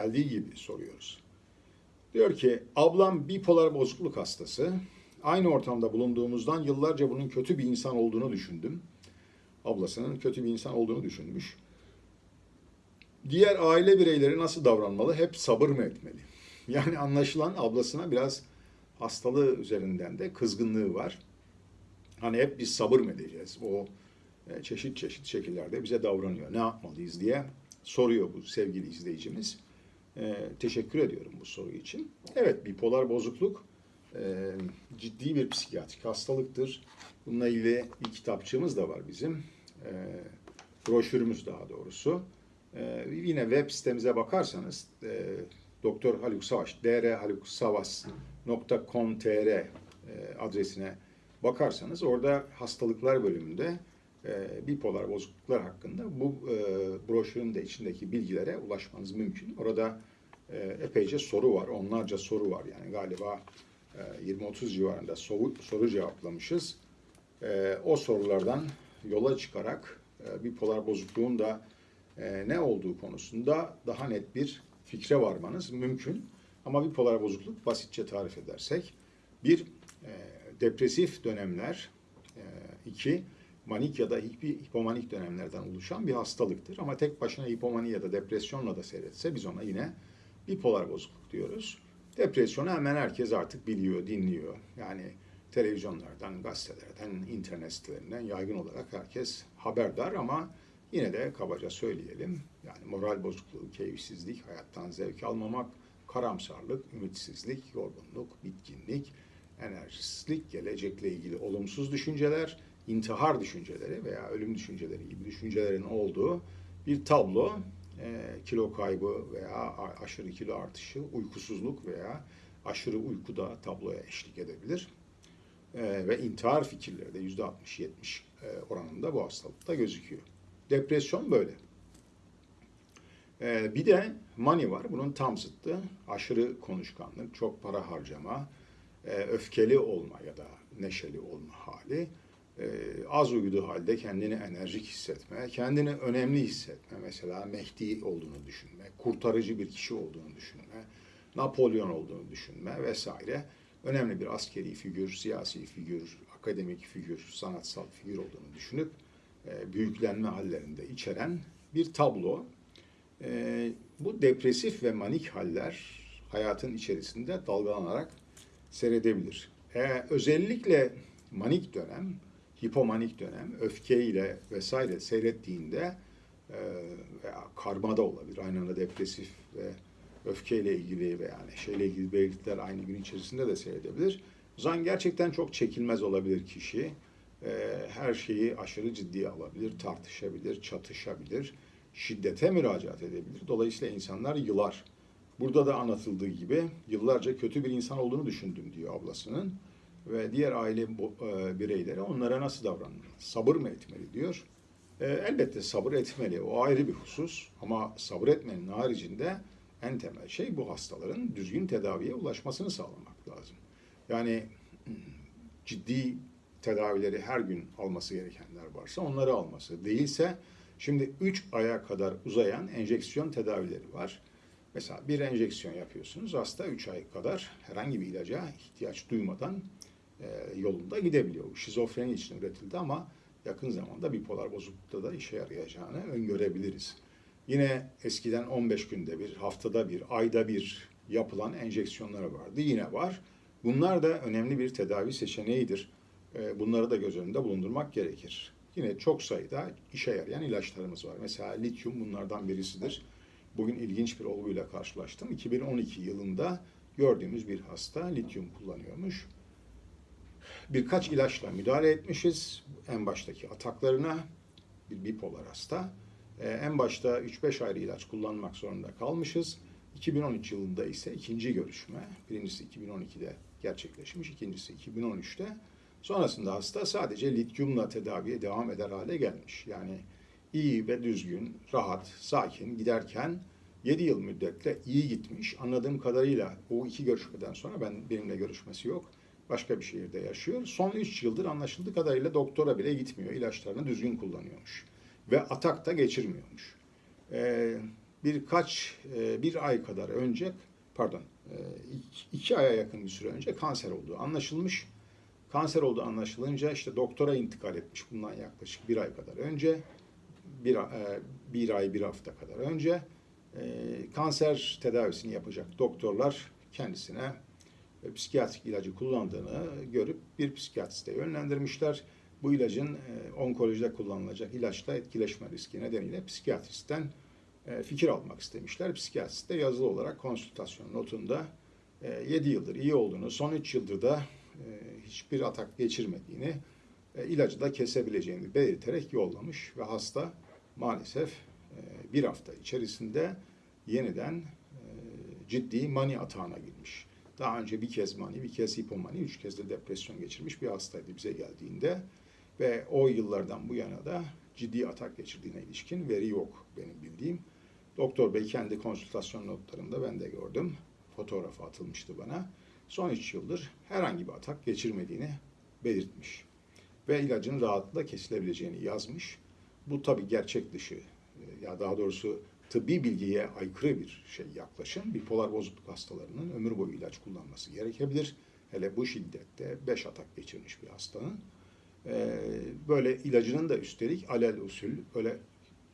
geldiği gibi soruyoruz. Diyor ki ablam bipolar bozukluk hastası. Aynı ortamda bulunduğumuzdan yıllarca bunun kötü bir insan olduğunu düşündüm. Ablasının kötü bir insan olduğunu düşünmüş. Diğer aile bireyleri nasıl davranmalı? Hep sabır mı etmeli? Yani anlaşılan ablasına biraz hastalığı üzerinden de kızgınlığı var. Hani hep biz sabır mı edeceğiz? O e, çeşit çeşit şekillerde bize davranıyor. Ne yapmalıyız diye soruyor bu sevgili izleyicimiz. E, teşekkür ediyorum bu soru için. Evet, bipolar bozukluk e, ciddi bir psikiyatrik hastalıktır. Bununla ilgili bir kitapçığımız da var bizim. E, broşürümüz daha doğrusu. E, yine web sitemize bakarsanız e, Doktor Haluk Savaş, drhaluksavas.com.tr e, adresine bakarsanız orada hastalıklar bölümünde e, bipolar bozukluklar hakkında bu e, broşürün de içindeki bilgilere ulaşmanız mümkün. Orada e, epeyce soru var, onlarca soru var. Yani galiba e, 20-30 civarında soru, soru cevaplamışız. E, o sorulardan yola çıkarak e, bipolar bozukluğun da e, ne olduğu konusunda daha net bir fikre varmanız mümkün. Ama bipolar bozukluk basitçe tarif edersek bir e, depresif dönemler, e, iki manik ya da hipomanik dönemlerden oluşan bir hastalıktır. Ama tek başına hipomani ya da depresyonla da seyretse biz ona yine bipolar bozukluk diyoruz. Depresyonu hemen herkes artık biliyor, dinliyor. Yani televizyonlardan, gazetelerden, internet sitelerinden yaygın olarak herkes haberdar ama yine de kabaca söyleyelim. Yani moral bozukluğu, keyifsizlik, hayattan zevk almamak, karamsarlık, ümitsizlik, yorgunluk, bitkinlik, enerjisizlik, gelecekle ilgili olumsuz düşünceler, intihar düşünceleri veya ölüm düşünceleri gibi düşüncelerin olduğu bir tablo e, kilo kaybı veya aşırı kilo artışı, uykusuzluk veya aşırı uyku da tabloya eşlik edebilir. E, ve intihar fikirleri de %60-70 e, oranında bu hastalıkta gözüküyor. Depresyon böyle. E, bir de mani var. Bunun tam zıttı. Aşırı konuşkanlık, çok para harcama, e, öfkeli olma ya da neşeli olma hali e, az uyuduğu halde kendini enerjik hissetme, kendini önemli hissetme, mesela Mehdi olduğunu düşünme, kurtarıcı bir kişi olduğunu düşünme, Napolyon olduğunu düşünme vesaire. Önemli bir askeri figür, siyasi figür, akademik figür, sanatsal figür olduğunu düşünüp e, büyüklenme hallerinde içeren bir tablo. E, bu depresif ve manik haller hayatın içerisinde dalgalanarak seyredebilir. Özellikle manik dönem hipomanik dönem öfkeyle vesaire seyrettiğinde e, veya karmada olabilir. Aynı anda depresif ve öfkeyle ilgili veya neşeyle ilgili belirtiler aynı gün içerisinde de seyredebilir. O zaman gerçekten çok çekilmez olabilir kişi. E, her şeyi aşırı ciddiye alabilir, tartışabilir, çatışabilir, şiddete müracaat edebilir. Dolayısıyla insanlar yılar. Burada da anlatıldığı gibi yıllarca kötü bir insan olduğunu düşündüm diyor ablasının ve diğer aile e, bireyleri onlara nasıl davranmalı? Sabır mı etmeli diyor. E, elbette sabır etmeli. O ayrı bir husus. Ama sabır etmenin haricinde en temel şey bu hastaların düzgün tedaviye ulaşmasını sağlamak lazım. Yani ciddi tedavileri her gün alması gerekenler varsa onları alması. Değilse şimdi 3 aya kadar uzayan enjeksiyon tedavileri var. Mesela bir enjeksiyon yapıyorsunuz. Hasta 3 ay kadar herhangi bir ilaca ihtiyaç duymadan yolunda gidebiliyor. Şizofreni için üretildi ama yakın zamanda bipolar bozuklukta da işe yarayacağını öngörebiliriz. Yine eskiden 15 günde bir, haftada bir, ayda bir yapılan enjeksiyonları vardı. Yine var. Bunlar da önemli bir tedavi seçeneğidir. E, bunları da göz önünde bulundurmak gerekir. Yine çok sayıda işe yarayan ilaçlarımız var. Mesela lityum bunlardan birisidir. Bugün ilginç bir olguyla karşılaştım. 2012 yılında gördüğümüz bir hasta lityum kullanıyormuş birkaç ilaçla müdahale etmişiz. En baştaki ataklarına bir bipolar hasta. Ee, en başta 3-5 ayrı ilaç kullanmak zorunda kalmışız. 2013 yılında ise ikinci görüşme. Birincisi 2012'de gerçekleşmiş, ikincisi 2013'te. Sonrasında hasta sadece lityumla tedaviye devam eder hale gelmiş. Yani iyi ve düzgün, rahat, sakin giderken 7 yıl müddetle iyi gitmiş. Anladığım kadarıyla o iki görüşmeden sonra ben benimle görüşmesi yok başka bir şehirde yaşıyor. Son 3 yıldır anlaşıldığı kadarıyla doktora bile gitmiyor. İlaçlarını düzgün kullanıyormuş. Ve atak da geçirmiyormuş. Ee, birkaç, e, bir ay kadar önce, pardon, e, iki, aya yakın bir süre önce kanser olduğu anlaşılmış. Kanser olduğu anlaşılınca işte doktora intikal etmiş bundan yaklaşık bir ay kadar önce. Bir, e, bir ay, bir hafta kadar önce. E, kanser tedavisini yapacak doktorlar kendisine e, psikiyatrik ilacı kullandığını görüp bir psikiyatriste yönlendirmişler. Bu ilacın e, onkolojide kullanılacak ilaçla etkileşme riski nedeniyle psikiyatristten e, fikir almak istemişler. Psikiyatrist de yazılı olarak konsültasyon notunda 7 yıldır iyi olduğunu, son 3 yıldır da e, hiçbir atak geçirmediğini, e, ilacı da kesebileceğini belirterek yollamış ve hasta maalesef e, bir hafta içerisinde yeniden e, ciddi mani atağına girmiş. Daha önce bir kez mani, bir kez hipomani, üç kez de depresyon geçirmiş bir hastaydı bize geldiğinde. Ve o yıllardan bu yana da ciddi atak geçirdiğine ilişkin veri yok benim bildiğim. Doktor Bey kendi konsültasyon notlarında ben de gördüm. Fotoğrafı atılmıştı bana. Son 3 yıldır herhangi bir atak geçirmediğini belirtmiş. Ve ilacın rahatlıkla kesilebileceğini yazmış. Bu tabi gerçek dışı e, ya daha doğrusu tıbbi bilgiye aykırı bir şey yaklaşım. Bipolar bozukluk hastalarının ömür boyu ilaç kullanması gerekebilir. Hele bu şiddette 5 atak geçirmiş bir hastanın. Ee, böyle ilacının da üstelik alel usul öyle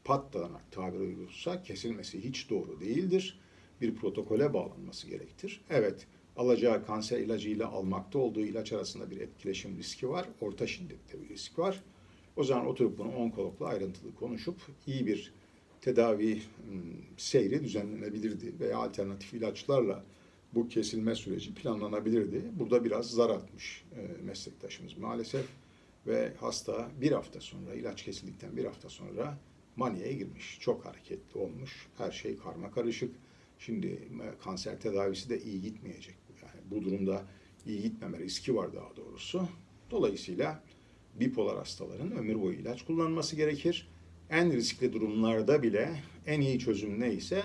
patlanarak tabir uyulursa kesilmesi hiç doğru değildir. Bir protokole bağlanması gerektir. Evet, alacağı kanser ilacıyla almakta olduğu ilaç arasında bir etkileşim riski var. Orta şiddette bir risk var. O zaman oturup bunu onkologla ayrıntılı konuşup iyi bir tedavi ım, seyri düzenlenebilirdi veya alternatif ilaçlarla bu kesilme süreci planlanabilirdi. Burada biraz zar atmış e, meslektaşımız maalesef ve hasta bir hafta sonra ilaç kesildikten bir hafta sonra maniye girmiş. Çok hareketli olmuş. Her şey karma karışık. Şimdi e, kanser tedavisi de iyi gitmeyecek. Yani bu durumda iyi gitmeme riski var daha doğrusu. Dolayısıyla bipolar hastaların ömür boyu ilaç kullanması gerekir. En riskli durumlarda bile en iyi çözüm neyse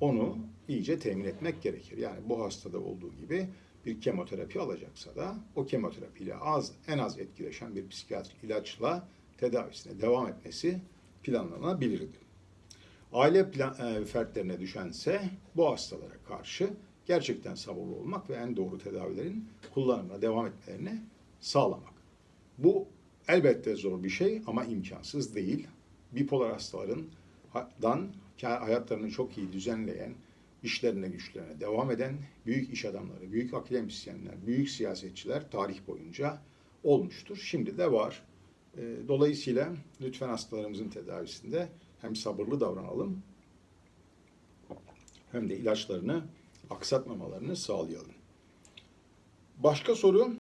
onu iyice temin etmek gerekir. Yani bu hastada olduğu gibi bir kemoterapi alacaksa da o kemoterapiyle az en az etkileşen bir psikiyatrik ilaçla tedavisine devam etmesi planlanabilirdi. Aile plan, e, fertlerine düşense bu hastalara karşı gerçekten sabırlı olmak ve en doğru tedavilerin kullanımına devam etmelerini sağlamak. Bu elbette zor bir şey ama imkansız değil. Bipolar hastaların dan hayatlarını çok iyi düzenleyen, işlerine güçlerine devam eden büyük iş adamları, büyük akademisyenler, büyük siyasetçiler tarih boyunca olmuştur. Şimdi de var. E, Dolayısıyla lütfen hastalarımızın tedavisinde hem sabırlı davranalım hem de ilaçlarını aksatmamalarını sağlayalım. Başka soru?